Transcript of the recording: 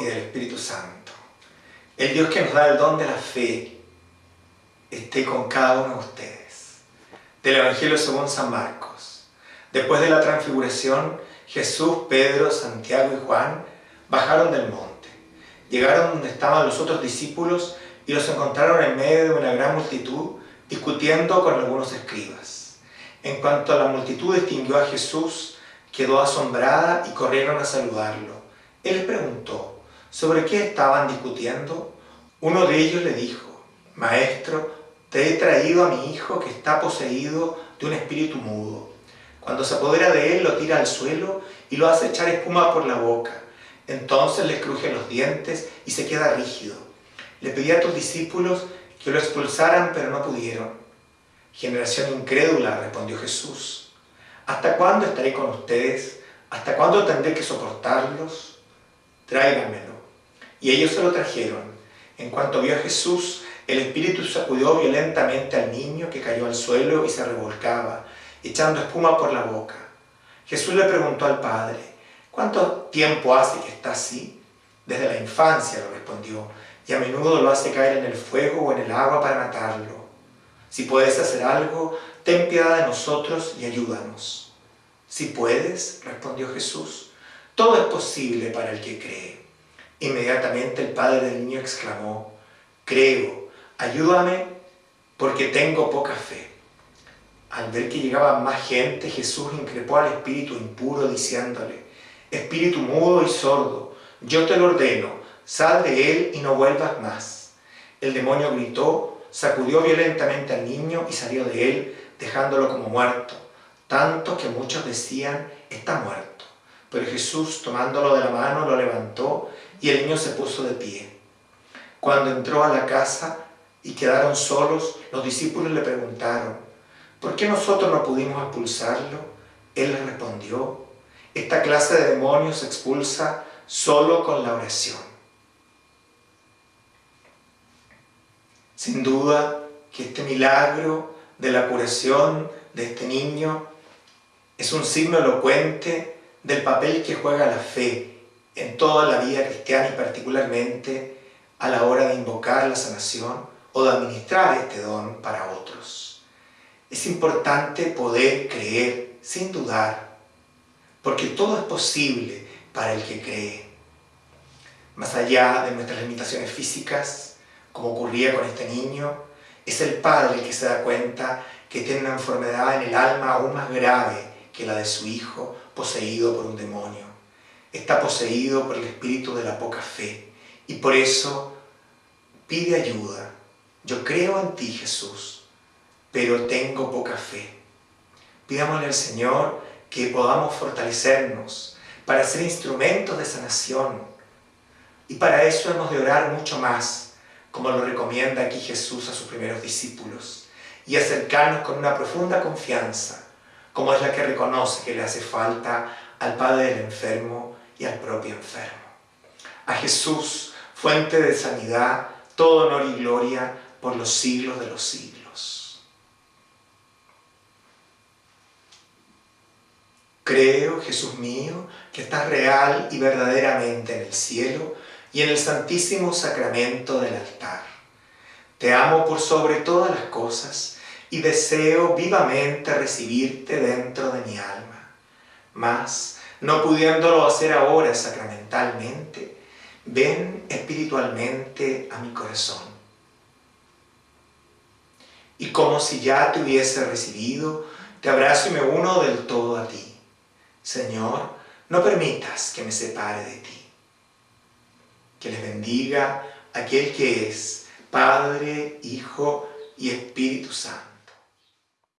Y del Espíritu Santo. El Dios que nos da el don de la fe esté con cada uno de ustedes. Del Evangelio según San Marcos. Después de la transfiguración, Jesús, Pedro, Santiago y Juan bajaron del monte. Llegaron donde estaban los otros discípulos y los encontraron en medio de una gran multitud discutiendo con algunos escribas. En cuanto a la multitud distinguió a Jesús, quedó asombrada y corrieron a saludarlo. Él preguntó, ¿sobre qué estaban discutiendo? Uno de ellos le dijo, Maestro, te he traído a mi hijo que está poseído de un espíritu mudo. Cuando se apodera de él, lo tira al suelo y lo hace echar espuma por la boca. Entonces le cruje los dientes y se queda rígido. Le pedí a tus discípulos que lo expulsaran, pero no pudieron. Generación incrédula, respondió Jesús. ¿Hasta cuándo estaré con ustedes? ¿Hasta cuándo tendré que soportarlos? Tráiganmelo. Y ellos se lo trajeron. En cuanto vio a Jesús, el espíritu sacudió violentamente al niño que cayó al suelo y se revolcaba, echando espuma por la boca. Jesús le preguntó al padre, ¿cuánto tiempo hace que está así? Desde la infancia, lo respondió, y a menudo lo hace caer en el fuego o en el agua para matarlo. Si puedes hacer algo, ten piedad de nosotros y ayúdanos. Si puedes, respondió Jesús, todo es posible para el que cree. Inmediatamente el padre del niño exclamó, creo, ayúdame porque tengo poca fe. Al ver que llegaba más gente, Jesús increpó al espíritu impuro diciéndole, espíritu mudo y sordo, yo te lo ordeno, sal de él y no vuelvas más. El demonio gritó, sacudió violentamente al niño y salió de él, dejándolo como muerto, tanto que muchos decían, está muerto. Pero Jesús, tomándolo de la mano, lo levantó y el niño se puso de pie. Cuando entró a la casa y quedaron solos, los discípulos le preguntaron, ¿por qué nosotros no pudimos expulsarlo? Él les respondió, esta clase de demonios se expulsa solo con la oración. Sin duda que este milagro de la curación de este niño es un signo elocuente del papel que juega la fe en toda la vida cristiana y particularmente a la hora de invocar la sanación o de administrar este don para otros. Es importante poder creer sin dudar, porque todo es posible para el que cree. Más allá de nuestras limitaciones físicas, como ocurría con este niño, es el padre el que se da cuenta que tiene una enfermedad en el alma aún más grave que la de su hijo, poseído por un demonio. Está poseído por el espíritu de la poca fe y por eso pide ayuda. Yo creo en ti, Jesús, pero tengo poca fe. Pidámosle al Señor que podamos fortalecernos para ser instrumentos de sanación. Y para eso hemos de orar mucho más, como lo recomienda aquí Jesús a sus primeros discípulos, y acercarnos con una profunda confianza, como es la que reconoce que le hace falta al Padre del enfermo y al propio enfermo. A Jesús, fuente de sanidad, todo honor y gloria por los siglos de los siglos. Creo, Jesús mío, que estás real y verdaderamente en el cielo y en el santísimo sacramento del altar. Te amo por sobre todas las cosas y deseo vivamente recibirte dentro de mi alma. Mas, no pudiéndolo hacer ahora sacramentalmente, ven espiritualmente a mi corazón. Y como si ya te hubiese recibido, te abrazo y me uno del todo a ti. Señor, no permitas que me separe de ti. Que les bendiga aquel que es Padre, Hijo y Espíritu Santo.